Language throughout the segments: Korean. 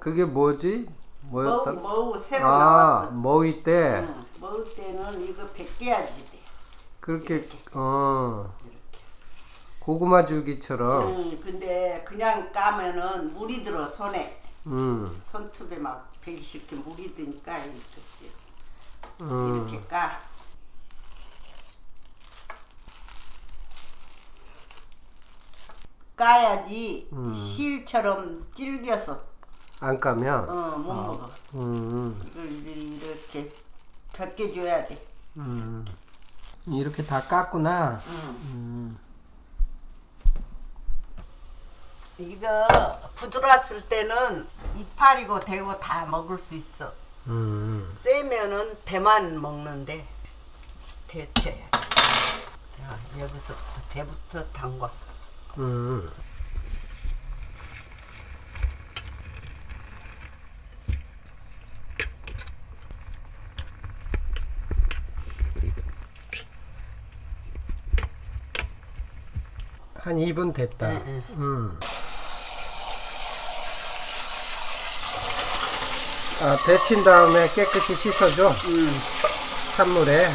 그게 뭐지? 뭐였다? 머우 새로 아, 나왔어. 머위 때 응, 머우 때는 이거 벗겨야지 돼. 그렇게 이렇게. 어 이렇게. 고구마 줄기처럼 응, 근데 그냥 까면은 물이 들어 손에 음, 손톱에 막 배기 쉽게 물이 드니까 이렇게 음. 이렇게 까. 까야지 음. 실처럼 질겨서 안 까면 어, 못 먹어. 음, 이걸 이렇게 벗겨줘야 돼. 음. 이렇게 다 깠구나. 응. 음, 이거 부드러웠을 때는 이파리고 대고 다 먹을 수 있어. 음. 세면은 대만 먹는데 데쳐야지. 야, 여기서부터 대부터 담궈. 음. 한 2분 됐다. 네, 네. 음. 아, 데친 다음에 깨끗이 씻어줘. 음. 찬물에.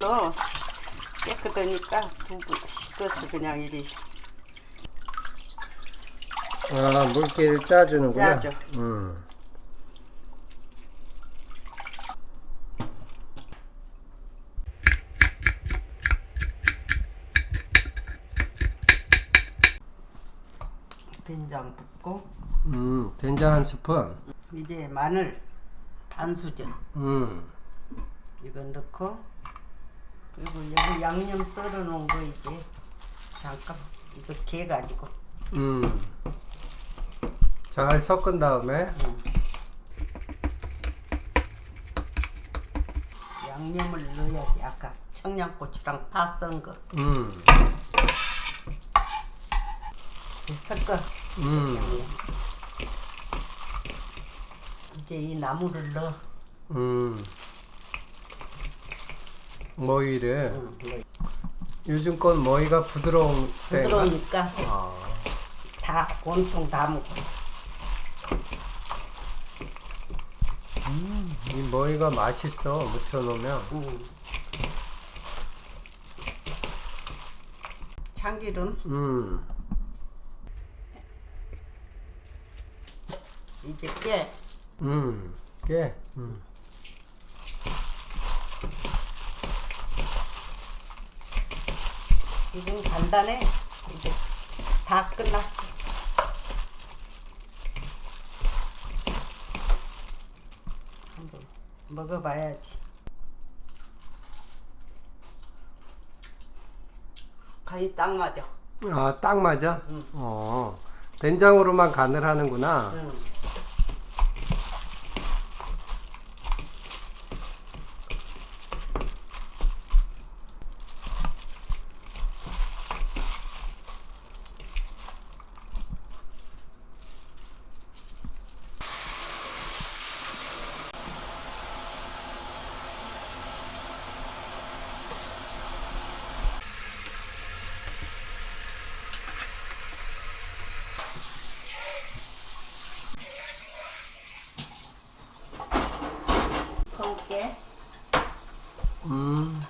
너 깨끗하니까 두부 씻어서 그냥 이리 아, 물기를 짜주는구나. 짜줘. 음. 된장 붓고 음, 된장 한 스푼. 이제 마늘 반 수저 음. 이거 넣고 그리고 여기 양념 썰어 놓은 거 이제 잠깐 이거 개 가지고 음. 잘 섞은 다음에 양념을 넣어야지 아까 청양고추랑 파 썬 거 음. 섞어 음. 이제 이 나물을 넣어 음. 머위를 응, 뭐 요즘 건 머위가 부드러운 때인가? 부드러우니까 아. 다 온통 다 먹고 이 머위가 맛있어 무쳐 놓으면. 응. 참기름 음. 이제 깨 음. 깨. 음. 지금 간단해 이제 다 끝났어 한번 먹어봐야지 간이 딱 맞아 아, 딱 맞아? 응. 어. 된장으로만 간을 하는구나. 응. 콩깨 음.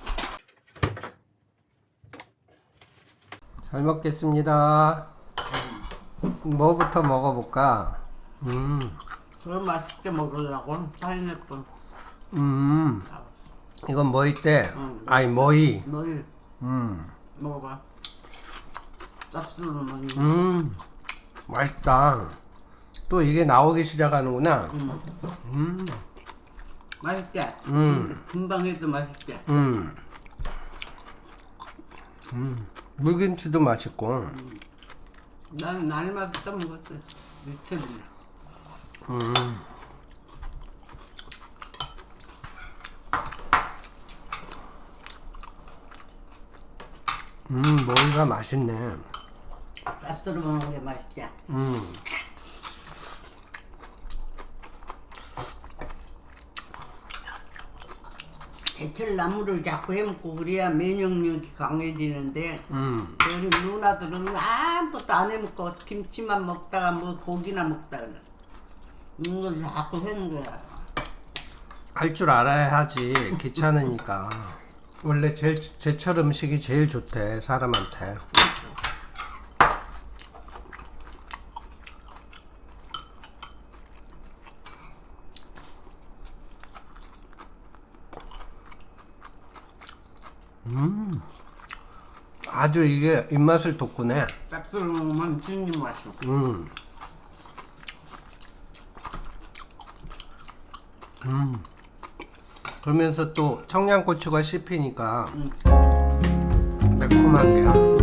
잘 먹겠습니다. 뭐부터 먹어볼까? 음. 그걸 맛있게 먹으려고 파인애플 음. 이건 뭐이 때? 응. 아니, 뭐이. 너희 음. 먹어봐 먹는 음. 맛있다. 또 이게 나오기 시작하는구나. 음. 음. 맛있게 음. 금방 해도 맛있게 음. 음. 물김치도 맛있고. 나는 날마다 떠먹었어 밑에는 음. 음, 머리가 맛있네. 짭수로 먹는 게 맛있지 음. 제철 나물을 자꾸 해먹고 그래야 면역력이 강해지는데 음. 우리 누나들은 아무것도 안 해먹고 김치만 먹다가 뭐 고기나 먹다가 이걸 자꾸 하는 거야. 할 줄 알아야 하지. 귀찮으니까. 원래 제일 제철 음식이 제일 좋대 사람한테. 음 아주 이게 입맛을 돋구네 쌉싸름한 찐님 맛이요 음. 음. 그러면서 또 청양고추가 씹히니까 음. 매콤한 게요